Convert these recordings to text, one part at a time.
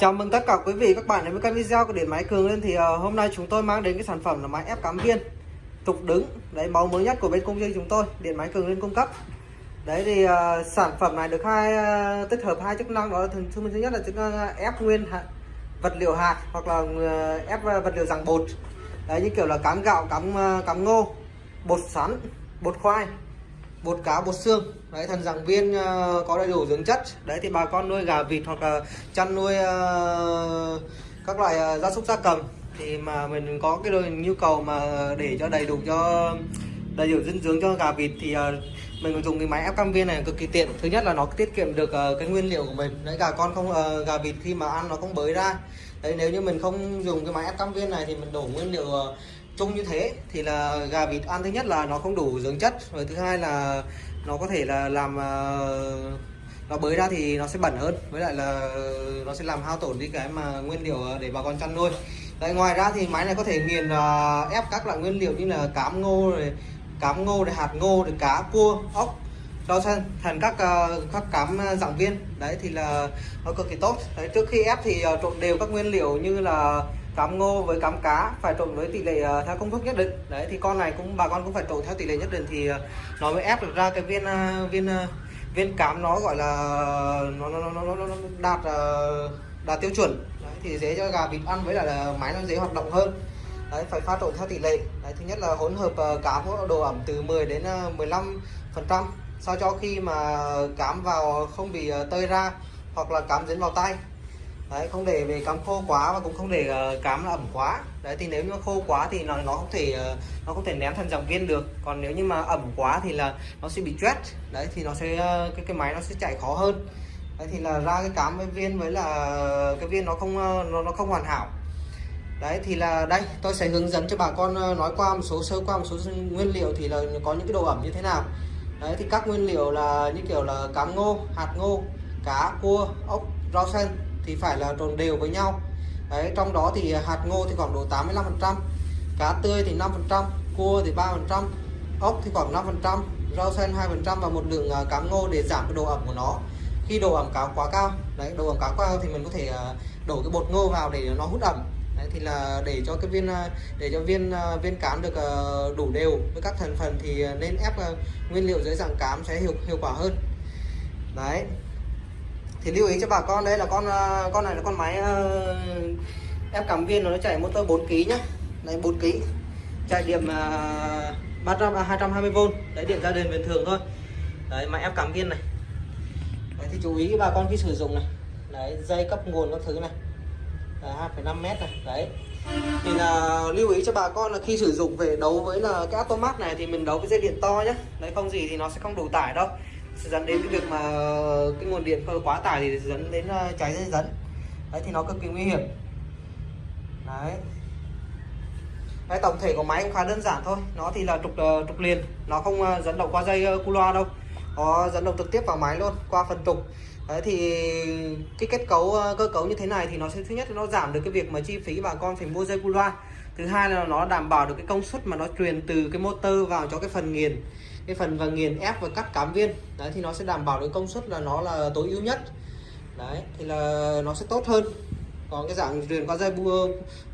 Chào mừng tất cả quý vị các bạn đến với kênh video của Điện Máy Cường lên thì uh, hôm nay chúng tôi mang đến cái sản phẩm là máy ép cắm viên. Trục đứng. Đấy mẫu mới nhất của bên công ty chúng tôi Điện Máy Cường lên cung cấp. Đấy thì uh, sản phẩm này được hai uh, tích hợp hai chức năng. Đó là thứ, thứ nhất là chức năng ép nguyên hạt, vật liệu hạt hoặc là uh, ép vật liệu dạng bột. Đấy như kiểu là cám gạo cắm uh, cắm ngô bột sắn bột khoai bột cá bột xương. Đấy thần giảng viên uh, có đầy đủ dưỡng chất. Đấy thì bà con nuôi gà vịt hoặc là chăn nuôi uh, các loại uh, gia súc gia cầm. Thì mà mình có cái nhu cầu mà để cho đầy đủ cho đầy đủ dinh dưỡng cho gà vịt thì uh, mình còn dùng cái máy ép cam viên này cực kỳ tiện. Thứ nhất là nó tiết kiệm được uh, cái nguyên liệu của mình. Đấy gà con không uh, gà vịt khi mà ăn nó không bới ra. Đấy nếu như mình không dùng cái máy ép cam viên này thì mình đổ nguyên liệu uh, chung như thế thì là gà vịt ăn thứ nhất là nó không đủ dưỡng chất rồi thứ hai là nó có thể là làm ờ, nó bới ra thì nó sẽ bẩn hơn với lại là nó sẽ làm hao tổn đi cái mà nguyên liệu để bà con chăn nuôi. Đấy, ngoài ra thì máy này có thể nghiền uh, ép các loại nguyên liệu như là cám ngô rồi cám ngô để hạt ngô để cá cua ốc cho xanh thành các uh, các cám dạng viên. Đấy thì là nó cực kỳ tốt. Đấy, trước khi ép thì uh, trộn đều các nguyên liệu như là cám ngô với cám cá phải trộn với tỷ lệ uh, theo công thức nhất định. Đấy thì con này cũng bà con cũng phải trộn theo tỷ lệ nhất định thì uh, nó mới ép được ra cái viên uh, viên uh, viên cám nó gọi là nó nó nó, nó, nó đạt uh, đạt tiêu chuẩn. Đấy, thì dễ cho gà vịt ăn với lại là máy nó dễ hoạt động hơn. Đấy phải pha trộn theo tỷ lệ. Đấy, thứ nhất là hỗn hợp uh, cám độ ẩm từ 10 đến uh, 15 phần trăm. Sao cho khi mà cám vào không bị uh, tơi ra hoặc là cám dính vào tay đấy không để về cám khô quá và cũng không để ờ, uh, là ẩm quá. Đấy thì nếu như khô quá thì nó nó không thể uh, nó không thể ném thành dòng viên được. Còn nếu như mà ẩm quá thì là nó sẽ bị chết đấy thì nó sẽ uh, cái cái máy nó sẽ chạy khó hơn. Đấy thì là ra cái cám với viên với là cái viên nó không nó, nó không hoàn hảo. Đấy thì là đây tôi sẽ hướng dẫn cho bà con nói qua một số sơ qua một số nguyên liệu thì là có những cái độ ẩm như thế nào. Đấy thì các nguyên liệu là như kiểu là cám ngô hạt ngô cá cua ốc rau xanh thì phải là trộn đều với nhau. Đấy trong đó thì hạt ngô thì khoảng độ 85 phần trăm cá tươi thì 5 phần trăm cua thì 3 phần trăm ốc thì khoảng 5 phần trăm rau xanh 2 phần trăm và một lượng à, cám ngô để giảm cái độ ẩm của nó. Khi độ ẩm cá quá cao đấy độ ẩm cá quá cao thì mình có thể à, đổ cái bột ngô vào để nó hút ẩm. Đấy, thì là để cho cái viên à, để cho viên viên cám được đủ đều. Với các thành phần thì nên ép nguyên liệu dưới dạng cám sẽ hiệu hiệu quả hơn. Đấy thì lưu ý cho bà con đây là con à, con này là con máy à, ép cảm viên nó chạy motor 4 kg nhá. Này 4 kg chạy điểm uh, 300 220V đấy điện gia đình bình thường thôi. Đấy máy ép cảm viên này. Đấy, thì chú ý bà con khi sử dụng này. Đấy dây cấp nguồn các thứ này. 2,5 mét này. Đấy. Thì là lưu ý cho bà con là khi sử dụng về đấu với là cái automat này thì mình đấu với dây điện to nhé đấy không gì thì nó sẽ không đủ tải đâu sẽ dẫn đến cái việc mà cái nguồn điện quá tải thì dẫn đến ờ, cháy dây dẫn đấy thì nó cực kỳ nguy hiểm. Đấy. Đấy tổng thể của máy cũng khá đơn giản thôi. Nó thì là trục uh, trục liền. Nó không uh, dẫn động qua dây uh, cu loa đâu. Nó dẫn động trực tiếp vào máy luôn qua phần trục. Đấy thì cái kết cấu cơ cấu như thế này thì nó sẽ thứ nhất là nó giảm được cái việc mà chi phí bà con phải mua dây cu loa. Thứ hai là nó đảm bảo được cái công suất mà nó truyền từ cái motor vào cho cái phần nghiền cái phần và nghiền ép và cắt cám viên. Đấy thì nó sẽ đảm bảo được công suất là nó là tối ưu nhất. Đấy thì là nó sẽ tốt hơn. Còn cái dạng truyền qua dây bu,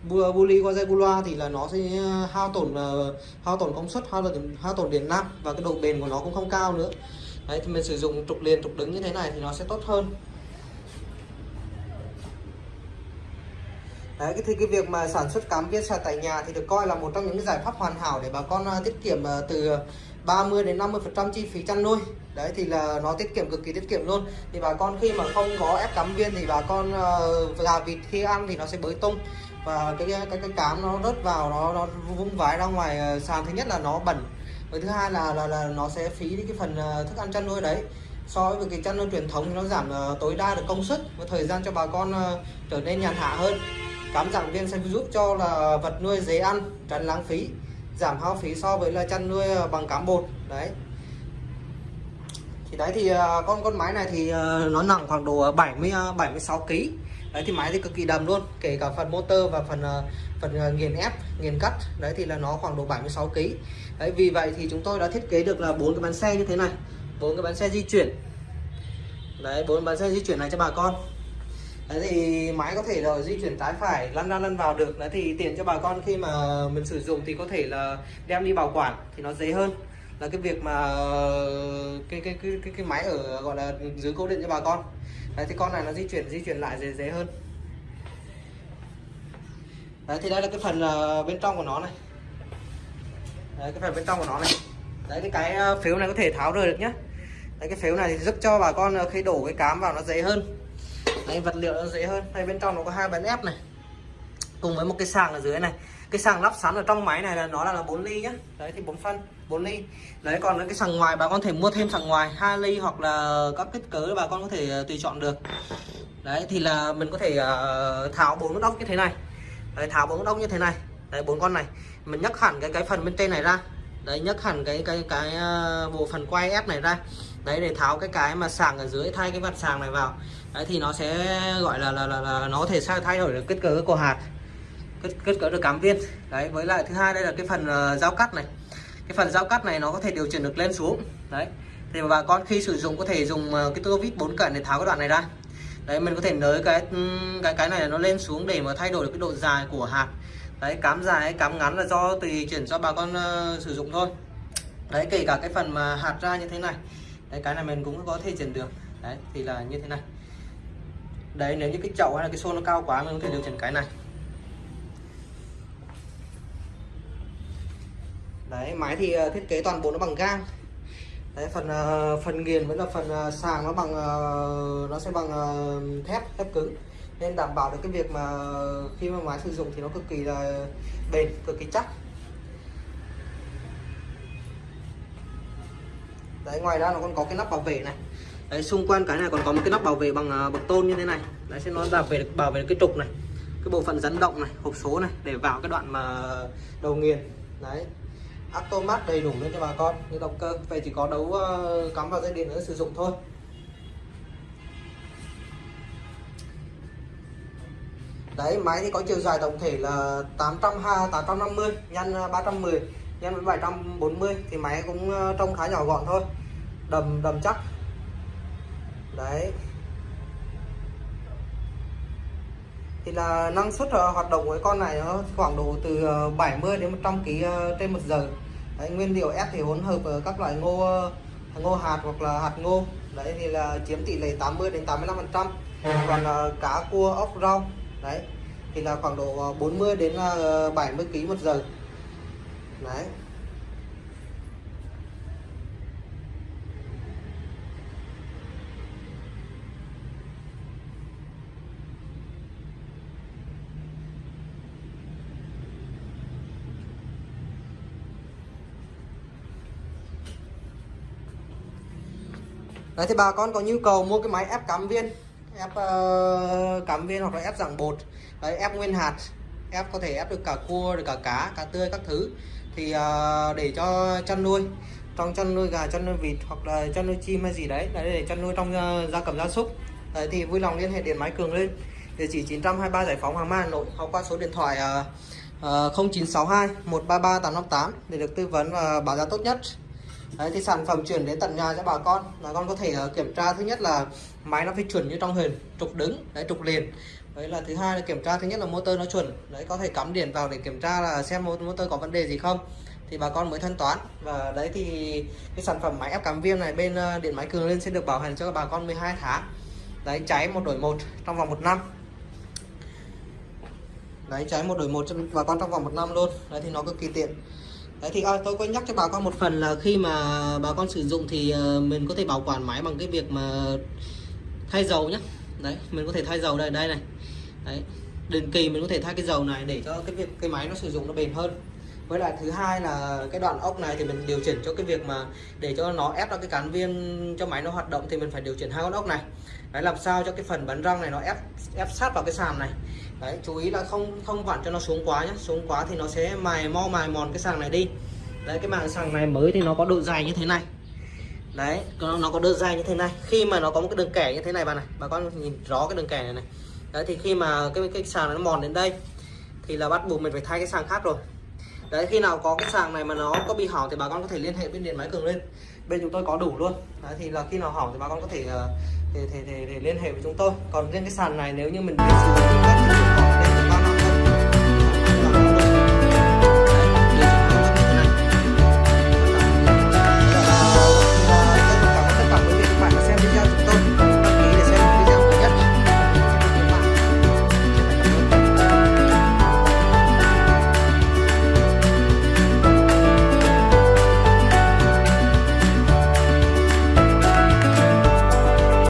bu, bu ly qua dây bu loa thì là nó sẽ uh, hao tổn uh, hao tổn công suất hao tổn hao tổn điện năng và cái độ bền của nó cũng không cao nữa. Đấy thì mình sử dụng trục liền trục đứng như thế này thì nó sẽ tốt hơn. Đấy, thì cái việc mà sản xuất cám viên sạc tại nhà thì được coi là một trong những giải pháp hoàn hảo để bà con uh, tiết kiệm từ 30 đến 50 phần trăm chi phí chăn nuôi. Đấy thì là nó tiết kiệm cực kỳ tiết kiệm luôn. Thì bà con khi mà không có ép cắm viên thì bà con uh, gà vịt khi ăn thì nó sẽ bới tung. Và cái cái cái cám nó rớt vào nó nó vung vãi ra ngoài ờ, sàn. Thứ nhất là nó bẩn và thứ hai là là, là nó sẽ phí đi cái phần ờ, thức ăn chăn nuôi đấy. So với cái chăn nuôi truyền thống thì nó giảm uh, tối đa được công suất và thời gian cho bà con uh, trở nên nhàn hạ hơn. Cám dạng viên sẽ giúp cho là vật nuôi dễ ăn tránh lãng phí giảm hao phí so với là chăn nuôi ờ, bằng cám bột. Đấy. Thì đấy thì ờ, con con máy này thì ờ, nó nặng khoảng độ 70 76 kg đấy, thì máy thì cực kỳ đầm luôn, kể cả phần motor và phần phần nghiền ép, nghiền cắt. Đấy thì là nó khoảng độ 76 kg đấy, vì vậy thì chúng tôi đã thiết kế được là bốn cái bánh xe như thế này, bốn cái bánh xe di chuyển. Đấy, bốn bánh xe di chuyển này cho bà con đấy thì máy có thể là di chuyển trái phải lăn ra lăn vào được. Đấy thì tiện cho bà con khi mà mình sử dụng thì có thể là đem đi bảo quản thì nó dễ hơn. Là cái việc mà cái cái cái cái, cái máy ở gọi là dưới cố định cho bà con. Đấy thì con này nó di chuyển di chuyển lại dễ dễ hơn. Đấy thì đây là cái phần ờ, bên trong của nó này. Đấy cái phần bên trong của nó này. Đấy cái ờ, cái phiếu này có thể tháo rời được nhá. Đấy cái phiếu này thì giúp cho bà con ờ, khi đổ cái cám vào nó dễ hơn đấy vật liệu nó dễ hơn. Đây bên trong nó có hai bánh ép này. Cùng với một cái sàng ở dưới này. Cái sàng lắp sẵn ở trong máy này là nó là, là 4 ly nhá. Đấy thì 4 phân 4 ly. Đấy còn cái sàng ngoài bà con thể mua thêm sàng ngoài 2 ly hoặc là các kích cỡ bà con có thể ờ, tùy chọn được. Đấy thì là mình có thể uh, tháo bốn ốc như thế này. Đấy, tháo bốn ốc như thế này. Đấy bốn con này. Mình nhấc hẳn cái cái phần bên trên này ra. Đấy nhấc hẳn cái cái cái uh, bộ phần quay ép này ra đấy để tháo cái cái mà sàng ở dưới thay cái vặt sàng này vào. Đấy thì nó sẽ gọi là là, là, là nó thể sao thay đổi được kích cỡ của hạt kích, kích cỡ được cám viên. Đấy với lại thứ hai đây là cái phần uh, dao cắt này. Cái phần dao cắt này nó có thể điều chỉnh được lên xuống. Đấy thì bà con khi sử dụng có thể dùng ờ, cái tua vít bốn cận để tháo cái đoạn này ra. Đấy mình có thể nới cái cái cái này nó lên xuống để mà thay đổi được cái độ dài của hạt. Đấy cám dài cám ngắn là do tùy chuyển cho bà con uh, sử dụng thôi. Đấy kể cả cái phần mà hạt ra như thế này đấy, cái này mình cũng có thể chỉnh được. Đấy, thì là như thế này. Đấy, nếu như cái chậu hay là cái xô nó cao quá, mình có thể điều chỉnh cái này. Đấy, máy thì ờ, thiết kế toàn bộ nó bằng gang. Đấy, phần ờ, phần nghiền với là phần ờ, sàng nó bằng nó sẽ bằng thép thép cứng. Nên đảm bảo được cái việc mà khi mà máy sử dụng thì nó cực kỳ là bền, cực kỳ chắc. Đấy ngoài ra nó còn có cái nắp bảo vệ này. Đấy xung quanh cái này còn có một cái nắp bảo vệ bằng à, uh, bậc tôn như thế này. Đấy sẽ nó bảo vệ được bảo vệ được cái trục này cái bộ phận dẫn động này hộp số này để vào cái đoạn mà đầu nghiền. Đấy. Automat đầy đủ luôn cho bà con như động cơ. Về chỉ có đấu uh, cắm vào dây điện nữa sử dụng thôi. Đấy máy thì có chiều dài tổng thể là 820 850 nhân 310 nhân với 740 thì máy cũng ờ, trông khá nhỏ gọn thôi. Đầm đầm chắc. Đấy. Thì là năng suất ờ, hoạt động của cái con này nó khoảng độ từ ờ, 70 đến 100 kg trên một giờ. Đấy, nguyên liệu ép thì hỗn hợp các loại ngô ngô hạt hoặc là hạt ngô. Đấy thì là chiếm tỷ lệ 80 đến 85 phần trăm. Còn cá cua ốc rau. Đấy. Thì là khoảng độ 40 đến 70 kg một giờ đấy. Đấy thì bà con có nhu cầu mua cái máy ép cắm viên ép uh, cắm viên hoặc là ép dạng bột đấy, ép nguyên hạt ép có thể ép được cả cua được cả cá cá tươi các thứ thì uh, để cho chăn nuôi trong chăn nuôi gà chăn nuôi vịt hoặc là chăn nuôi chim hay gì đấy đấy để chăn nuôi trong uh, gia cầm gia súc. Đấy, thì vui lòng liên hệ điện máy cường lên. Địa chỉ 923 giải phóng Hoàng Mai Hà Nội hoặc qua số điện thoại uh, uh, 0962 133 858 để được tư vấn và báo giá tốt nhất. Đấy, thì sản phẩm chuyển đến tận nhà cho bà con. Bà con có thể uh, kiểm tra thứ nhất là máy nó phải chuẩn như trong hình trục đứng đấy trục liền đấy là thứ hai là kiểm tra. Thứ nhất là motor nó chuẩn. Đấy có thể cắm điện vào để kiểm tra là xem motor có vấn đề gì không. Thì bà con mới thanh toán. Và đấy thì cái sản phẩm máy ép cắm viêm này bên ờ, điện máy cường lên sẽ được bảo hành cho bà con 12 tháng. Đấy cháy một đổi một trong vòng một năm. Đấy cháy một đổi một cho bà con trong vòng một năm luôn. Đấy thì nó cực kỳ tiện. Đấy thì à, tôi có nhắc cho bà con một phần là khi mà bà con sử dụng thì ờ, mình có thể bảo quản máy bằng cái việc mà thay dầu nhé đấy mình có thể thay dầu đây đây này đấy. Định kỳ mình có thể thay cái dầu này để cho cái việc cái máy nó sử dụng nó bền hơn. Với lại thứ hai là cái đoạn ốc này thì mình điều chỉnh cho cái việc mà để cho nó ép ra cái cán viên cho máy nó hoạt động thì mình phải điều chỉnh hai con ốc này. Đấy làm sao cho cái phần bắn răng này nó ép ép sát vào cái sàn này. Đấy chú ý là không không vặn cho nó xuống quá nhé xuống quá thì nó sẽ mài mo mài mòn cái sàng này đi. Đấy cái màng sàng này mới thì nó có độ dài như thế này. Đấy nó, nó có độ dài như thế này. Khi mà nó có một cái đường kẻ như thế này bà này bà con nhìn rõ cái đường kẻ này này đấy thì khi mà cái cái sàng nó mòn đến đây thì là bắt buộc mình phải thay cái sàng khác rồi. Đấy khi nào có cái sàng này mà nó có bị hỏng thì bà con có thể liên hệ bên điện máy cường lên. Bên chúng tôi có đủ luôn. Đấy thì là khi nào hỏng thì bà con có thể uh, thì, thì, thì, thì liên hệ với chúng tôi. Còn riêng cái sàn này nếu như mình